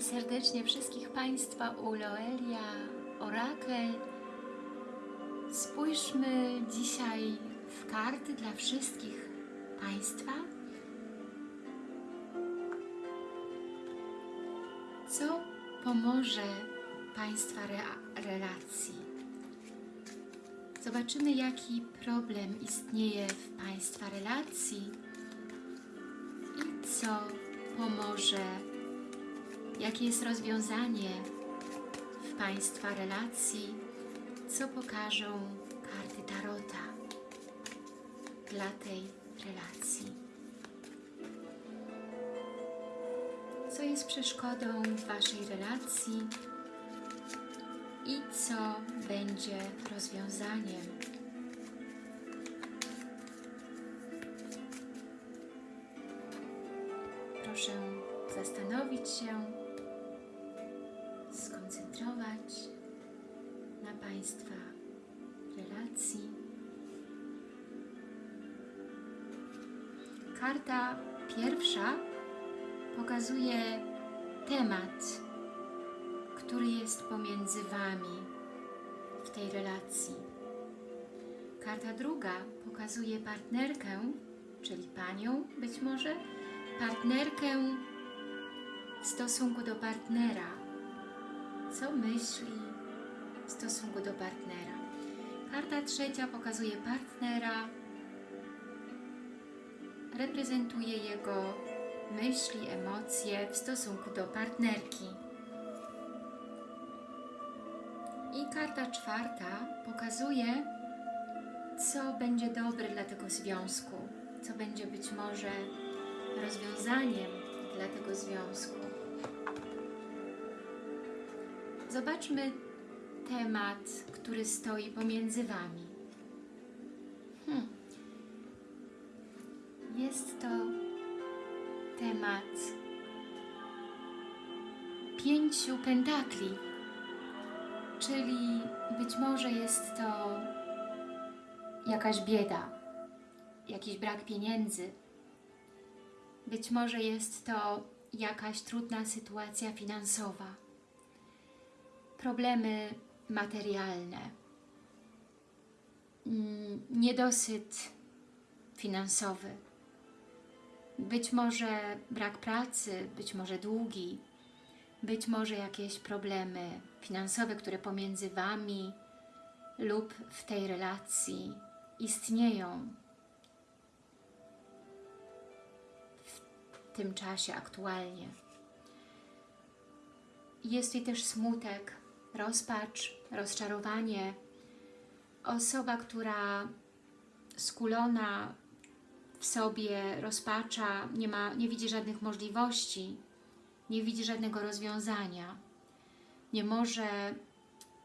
Serdecznie wszystkich Państwa u Loelia Orakel. Spójrzmy dzisiaj w karty dla wszystkich Państwa. Co pomoże Państwa relacji? Zobaczymy, jaki problem istnieje w Państwa relacji i co pomoże jakie jest rozwiązanie w Państwa relacji, co pokażą karty Tarota dla tej relacji. Co jest przeszkodą w Waszej relacji i co będzie rozwiązaniem. Proszę zastanowić się, skoncentrować na Państwa relacji. Karta pierwsza pokazuje temat, który jest pomiędzy Wami w tej relacji. Karta druga pokazuje partnerkę, czyli Panią być może, partnerkę w stosunku do partnera. Co myśli w stosunku do partnera? Karta trzecia pokazuje partnera, reprezentuje jego myśli, emocje w stosunku do partnerki. I karta czwarta pokazuje, co będzie dobre dla tego związku, co będzie być może rozwiązaniem dla tego związku. Zobaczmy temat, który stoi pomiędzy Wami. Hmm. Jest to temat pięciu pentakli, czyli być może jest to jakaś bieda, jakiś brak pieniędzy, być może jest to jakaś trudna sytuacja finansowa, problemy materialne, mm, niedosyt finansowy, być może brak pracy, być może długi, być może jakieś problemy finansowe, które pomiędzy Wami lub w tej relacji istnieją. W tym czasie aktualnie. Jest tutaj też smutek, rozpacz, rozczarowanie. Osoba, która skulona w sobie rozpacza, nie, ma, nie widzi żadnych możliwości, nie widzi żadnego rozwiązania, nie może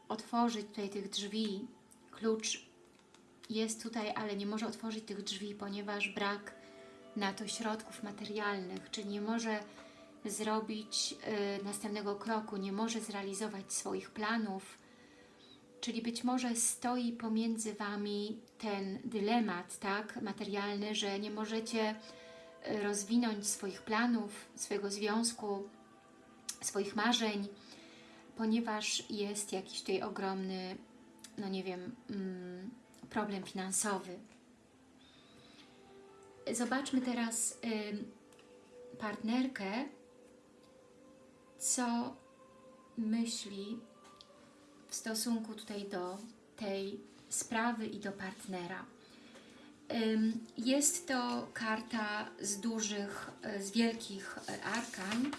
otworzyć tutaj tych drzwi. Klucz jest tutaj, ale nie może otworzyć tych drzwi, ponieważ brak na to środków materialnych, czy nie może zrobić y, następnego kroku, nie może zrealizować swoich planów, czyli być może stoi pomiędzy Wami ten dylemat tak, materialny, że nie możecie y, rozwinąć swoich planów, swojego związku, swoich marzeń, ponieważ jest jakiś tutaj ogromny, no nie wiem, mm, problem finansowy. Zobaczmy teraz y, partnerkę, co myśli w stosunku tutaj do tej sprawy i do partnera. Jest to karta z dużych, y, z wielkich y, arkan.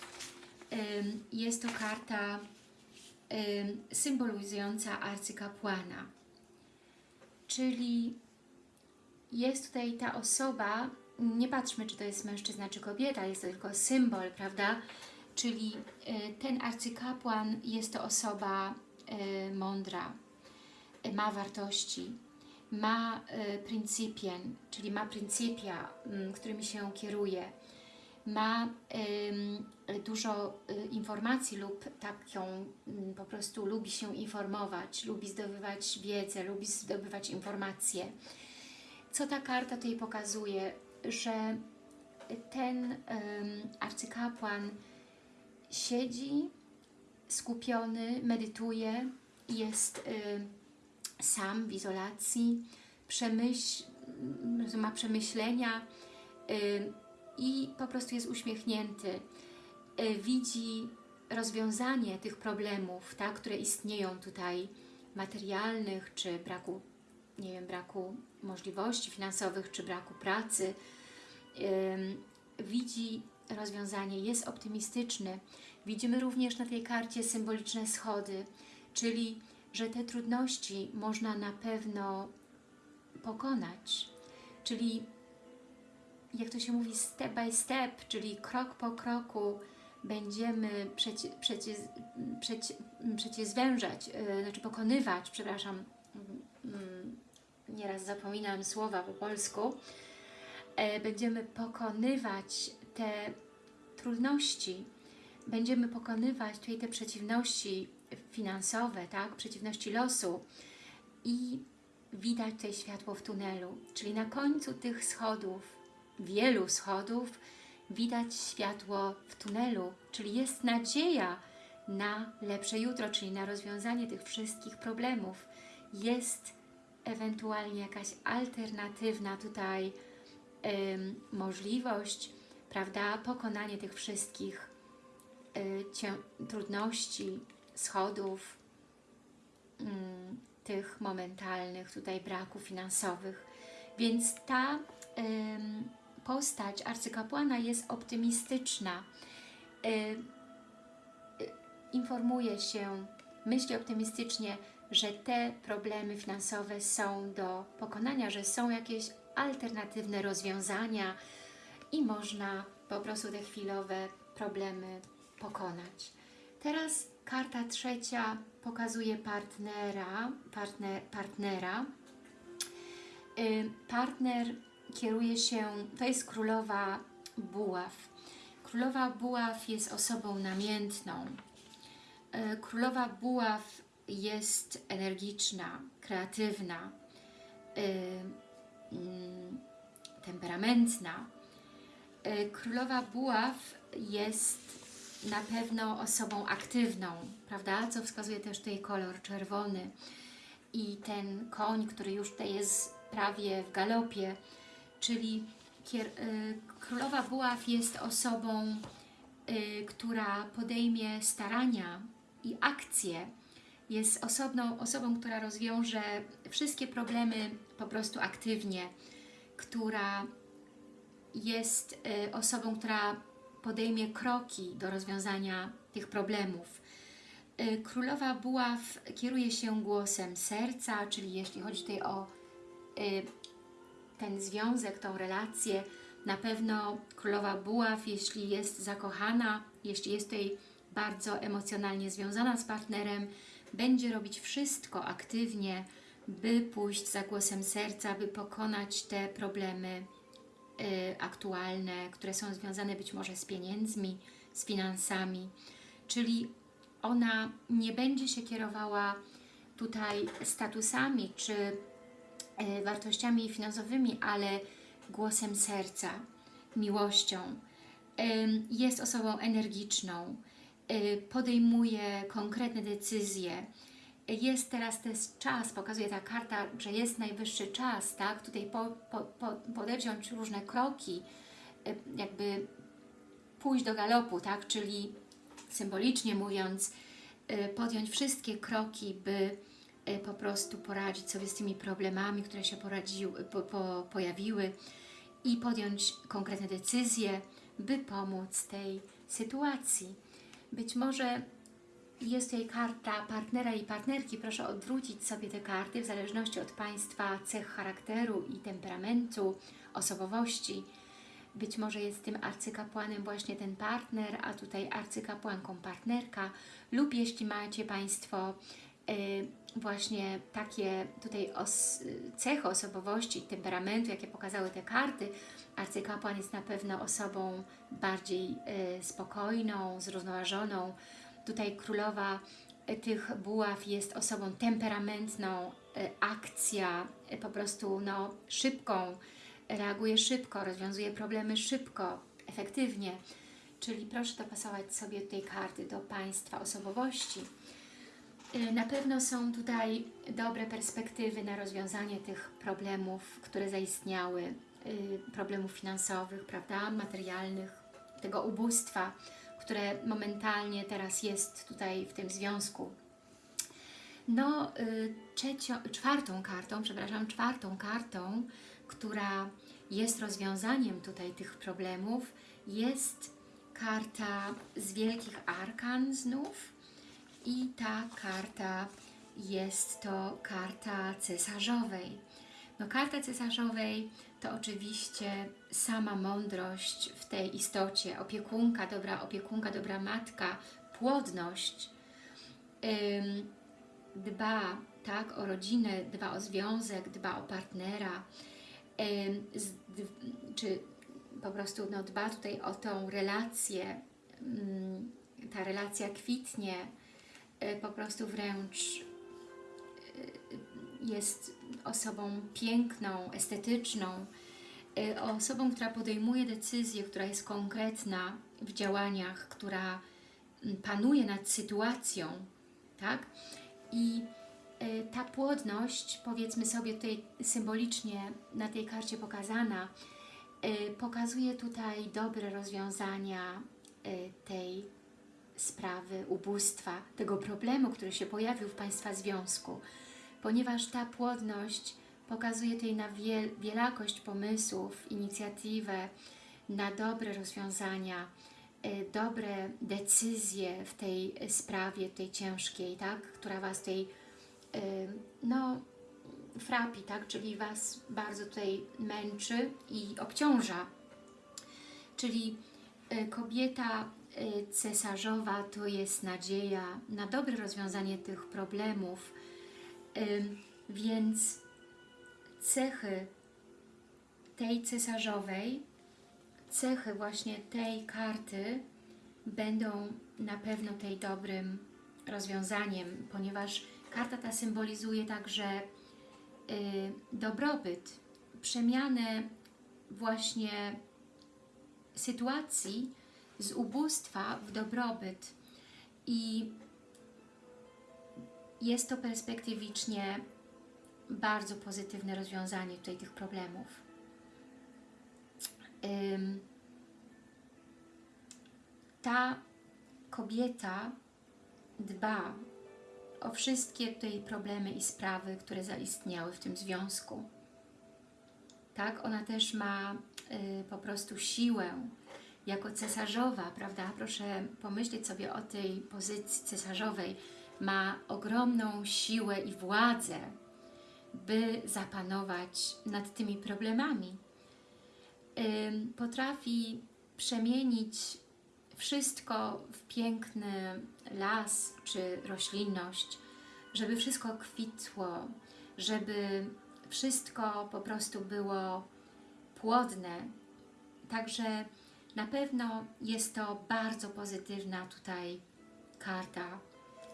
Jest to karta ym, symbolizująca arcykapłana. Czyli jest tutaj ta osoba, nie patrzmy, czy to jest mężczyzna, czy kobieta, jest to tylko symbol, prawda? Czyli y, ten arcykapłan jest to osoba y, mądra, y, ma wartości, ma pryncypien, czyli ma pryncypia, mm, którymi się kieruje, ma dużo informacji lub tak ją mm, po prostu lubi się informować, lubi zdobywać wiedzę, lubi zdobywać informacje. Co ta karta tutaj pokazuje? Że ten arcykapłan siedzi skupiony, medytuje, jest y, sam w izolacji, przemyśl, ma przemyślenia y, i po prostu jest uśmiechnięty. Y, widzi rozwiązanie tych problemów, tak, które istnieją tutaj, materialnych, czy braku, nie wiem, braku możliwości finansowych, czy braku pracy. Y, widzi rozwiązanie, jest optymistyczny. Widzimy również na tej karcie symboliczne schody, czyli że te trudności można na pewno pokonać. Czyli jak to się mówi, step by step, czyli krok po kroku będziemy przecie, przecie, przecie, przeciezwężać, yy, znaczy pokonywać, przepraszam, yy, nieraz zapominam słowa po polsku, yy, będziemy pokonywać te trudności, będziemy pokonywać tutaj te przeciwności finansowe, tak, przeciwności losu i widać tutaj światło w tunelu, czyli na końcu tych schodów, wielu schodów, widać światło w tunelu, czyli jest nadzieja na lepsze jutro, czyli na rozwiązanie tych wszystkich problemów. Jest ewentualnie jakaś alternatywna tutaj możliwość, prawda, pokonanie tych wszystkich y, trudności, schodów, ym, tych momentalnych tutaj braków finansowych. Więc ta ym, postać arcykapłana jest optymistyczna. Y, y, informuje się, myśli optymistycznie, że te problemy finansowe są do pokonania, że są jakieś alternatywne rozwiązania i można po prostu te chwilowe problemy pokonać. Teraz karta trzecia pokazuje partnera, partner, partnera. Y, partner kieruje się, to jest królowa buław. Królowa buław jest osobą namiętną. Y, królowa buław jest energiczna, kreatywna, y, mm, temperamentna. Królowa buław jest na pewno osobą aktywną, prawda? Co wskazuje też tutaj kolor czerwony. I ten koń, który już tutaj jest prawie w galopie, czyli y, królowa buław jest osobą, y, która podejmie starania i akcje. Jest osobną, osobą, która rozwiąże wszystkie problemy po prostu aktywnie, która jest y, osobą, która podejmie kroki do rozwiązania tych problemów. Y, Królowa Buław kieruje się głosem serca, czyli jeśli chodzi tutaj o y, ten związek, tą relację, na pewno Królowa Buław, jeśli jest zakochana, jeśli jest tutaj bardzo emocjonalnie związana z partnerem, będzie robić wszystko aktywnie, by pójść za głosem serca, by pokonać te problemy aktualne, które są związane być może z pieniędzmi, z finansami, czyli ona nie będzie się kierowała tutaj statusami czy y, wartościami finansowymi, ale głosem serca, miłością. Jest osobą energiczną, y, podejmuje konkretne decyzje, jest teraz też czas, pokazuje ta karta, że jest najwyższy czas, tak? Tutaj po, po, po, różne kroki, y, jakby pójść do galopu, tak? Czyli symbolicznie mówiąc, y, podjąć wszystkie kroki, by y, po prostu poradzić sobie z tymi problemami, które się poradziły, po, po, pojawiły i podjąć konkretne decyzje, by pomóc tej sytuacji. Być może jest tutaj karta partnera i partnerki. Proszę odwrócić sobie te karty w zależności od Państwa cech charakteru i temperamentu, osobowości. Być może jest tym arcykapłanem właśnie ten partner, a tutaj arcykapłanką partnerka lub jeśli macie Państwo y, właśnie takie tutaj os cechy osobowości, temperamentu, jakie pokazały te karty, arcykapłan jest na pewno osobą bardziej y, spokojną, zrównoważoną, Tutaj królowa e, tych buław jest osobą temperamentną, e, akcja, e, po prostu no, szybką, reaguje szybko, rozwiązuje problemy szybko, efektywnie. czyli proszę dopasować sobie tej karty do Państwa osobowości. Na pewno są tutaj dobre perspektywy na rozwiązanie tych problemów, które zaistniały, problemów finansowych, prawda, materialnych, tego ubóstwa, które momentalnie teraz jest tutaj w tym związku. No, y, czwartą kartą, przepraszam, czwartą kartą, która jest rozwiązaniem tutaj tych problemów, jest karta z Wielkich Arkan znów i ta karta jest to karta cesarzowej. No karta cesarzowej to oczywiście sama mądrość w tej istocie, opiekunka, dobra opiekunka, dobra matka, płodność, dba tak, o rodzinę, dba o związek, dba o partnera, czy po prostu no, dba tutaj o tą relację, ta relacja kwitnie, y, po prostu wręcz y, jest osobą piękną, estetyczną, y, osobą, która podejmuje decyzję, która jest konkretna w działaniach, która mm, panuje nad sytuacją, tak? I y, ta płodność, powiedzmy sobie tutaj symbolicznie na tej karcie pokazana, y, pokazuje tutaj dobre rozwiązania y, tej sprawy ubóstwa, tego problemu, który się pojawił w Państwa związku, ponieważ ta płodność pokazuje tutaj na wiel wielakość pomysłów, inicjatywę, na dobre rozwiązania, y, dobre decyzje w tej sprawie, tej ciężkiej, tak, która Was tej, y, no, frapi, tak, czyli Was bardzo tutaj męczy i obciąża. Czyli y, kobieta cesarzowa to jest nadzieja na dobre rozwiązanie tych problemów, więc cechy tej cesarzowej, cechy właśnie tej karty będą na pewno tej dobrym rozwiązaniem, ponieważ karta ta symbolizuje także y, dobrobyt, przemianę właśnie sytuacji z ubóstwa w dobrobyt. I jest to perspektywicznie bardzo pozytywne rozwiązanie tutaj tych problemów. Ta kobieta dba o wszystkie tutaj problemy i sprawy, które zaistniały w tym związku. Tak, ona też ma y, po prostu siłę jako cesarzowa, prawda? Proszę pomyśleć sobie o tej pozycji cesarzowej. Ma ogromną siłę i władzę, by zapanować nad tymi problemami. Potrafi przemienić wszystko w piękny las czy roślinność, żeby wszystko kwitło, żeby wszystko po prostu było płodne. Także na pewno jest to bardzo pozytywna tutaj karta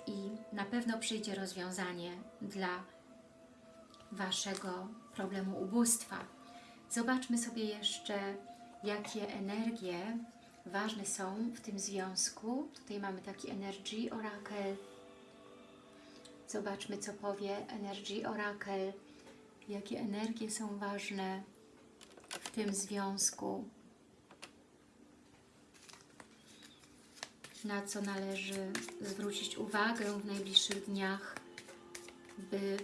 i na pewno przyjdzie rozwiązanie dla Waszego problemu ubóstwa. Zobaczmy sobie jeszcze, jakie energie ważne są w tym związku. Tutaj mamy taki Energy Oracle. Zobaczmy, co powie Energy Oracle. Jakie energie są ważne w tym związku. Na co należy zwrócić uwagę w najbliższych dniach, by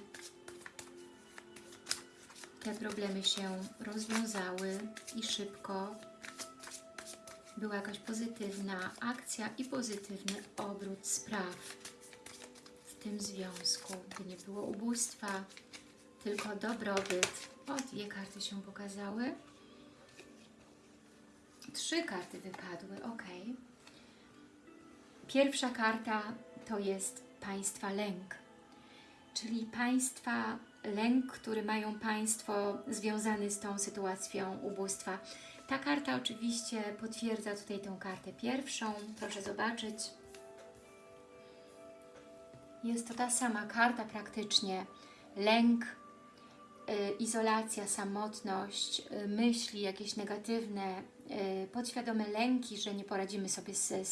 te problemy się rozwiązały i szybko była jakaś pozytywna akcja i pozytywny obrót spraw w tym związku, by nie było ubóstwa, tylko dobrobyt. O, dwie karty się pokazały. Trzy karty wypadły, ok. Pierwsza karta to jest Państwa lęk, czyli Państwa lęk, który mają Państwo związany z tą sytuacją ubóstwa. Ta karta oczywiście potwierdza tutaj tą kartę pierwszą. Proszę zobaczyć. Jest to ta sama karta praktycznie. Lęk, izolacja, samotność, y, myśli jakieś negatywne, y, podświadome lęki, że nie poradzimy sobie ze,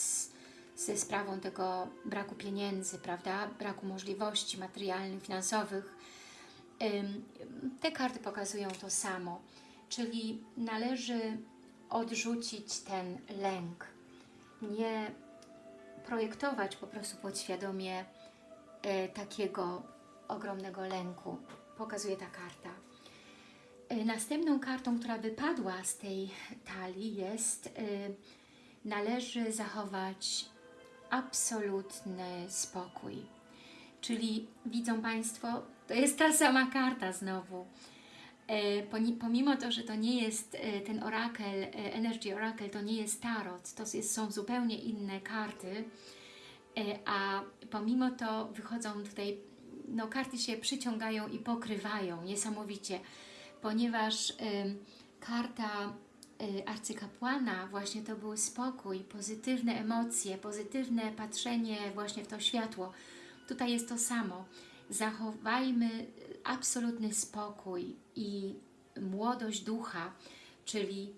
ze sprawą tego braku pieniędzy, prawda, braku możliwości materialnych, finansowych. Te karty pokazują to samo, czyli należy odrzucić ten lęk, nie projektować po prostu podświadomie e, takiego ogromnego lęku. Pokazuje ta karta. E, Następną kartą, która wypadła z tej talii jest e, należy zachować absolutny spokój. Czyli widzą Państwo, to jest ta sama karta znowu. E, Pomimo to, że to nie jest e, ten orakel, e, Energy Oracle, to nie jest tarot, to są zupełnie inne karty, a pomimo to wychodzą tutaj, no karty się przyciągają i pokrywają niesamowicie, ponieważ karta arcykapłana właśnie to był spokój, pozytywne emocje, pozytywne patrzenie właśnie w to światło. Tutaj jest to samo. Zachowajmy absolutny spokój i młodość ducha, czyli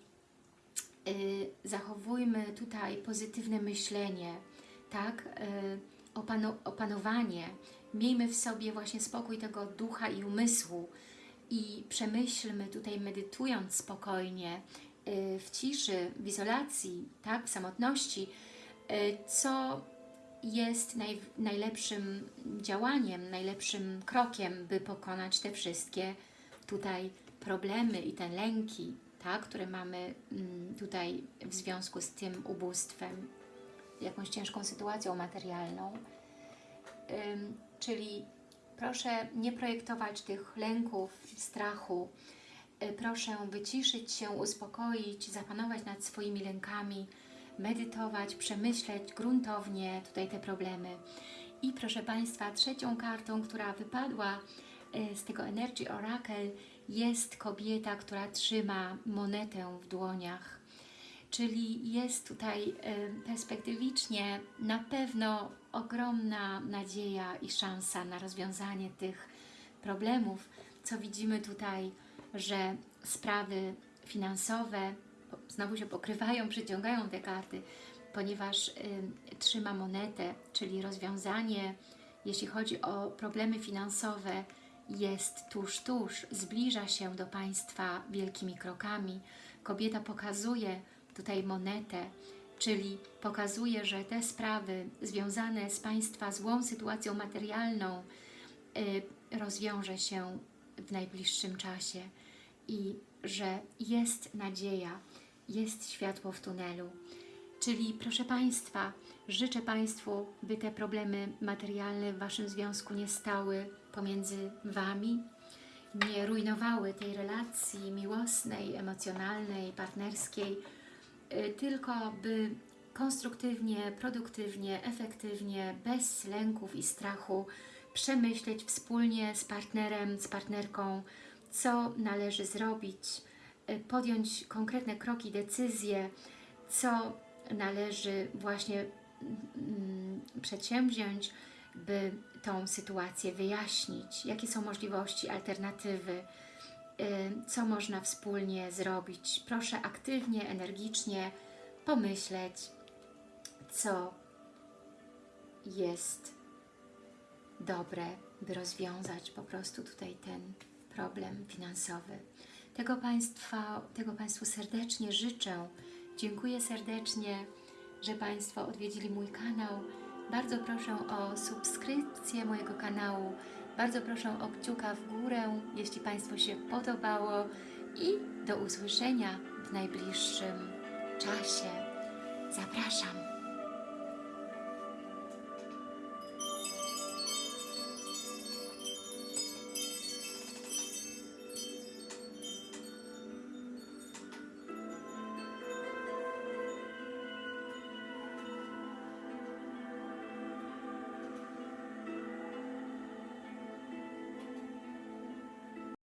y, zachowujmy tutaj pozytywne myślenie, tak, y, opano, opanowanie. Miejmy w sobie właśnie spokój tego ducha i umysłu i przemyślmy tutaj medytując spokojnie, y, w ciszy, w izolacji, tak, w samotności, co jest naj, najlepszym działaniem, najlepszym krokiem, by pokonać te wszystkie tutaj problemy i te lęki, tak, które mamy mm, tutaj w związku z tym ubóstwem, jakąś ciężką sytuacją materialną. Czyli proszę nie projektować tych lęków, strachu. Y, Proszę wyciszyć się, uspokoić, zapanować nad swoimi lękami, medytować, przemyśleć gruntownie tutaj te problemy. I proszę Państwa, trzecią kartą, która wypadła y, z tego Energy Oracle jest kobieta, która trzyma monetę w dłoniach. Czyli jest tutaj y, perspektywicznie na pewno ogromna nadzieja i szansa na rozwiązanie tych problemów, co widzimy tutaj, że sprawy finansowe znowu się pokrywają, przyciągają te karty, ponieważ y, trzyma monetę, czyli rozwiązanie, jeśli chodzi o problemy finansowe, jest tuż, tuż, zbliża się do Państwa wielkimi krokami. Kobieta pokazuje tutaj monetę, czyli pokazuje, że te sprawy związane z Państwa złą sytuacją materialną y, rozwiąże się w najbliższym czasie i że jest nadzieja, jest światło w tunelu. Czyli proszę Państwa, życzę Państwu, by te problemy materialne w Waszym związku nie stały pomiędzy Wami, nie rujnowały tej relacji miłosnej, emocjonalnej, partnerskiej, y, tylko by konstruktywnie, produktywnie, efektywnie, bez lęków i strachu przemyśleć wspólnie z partnerem, z partnerką, co należy zrobić, podjąć konkretne kroki, decyzje, co należy właśnie mm, przedsięwziąć, by tą sytuację wyjaśnić, jakie są możliwości, alternatywy, y, co można wspólnie zrobić. Proszę aktywnie, energicznie pomyśleć, co jest dobre, by rozwiązać po prostu tutaj ten problem finansowy. Tego, Państwa, tego Państwu serdecznie życzę. Dziękuję serdecznie, że Państwo odwiedzili mój kanał. Bardzo proszę o subskrypcję mojego kanału. Bardzo proszę o kciuka w górę, jeśli Państwu się podobało. I do usłyszenia w najbliższym czasie. Zapraszam.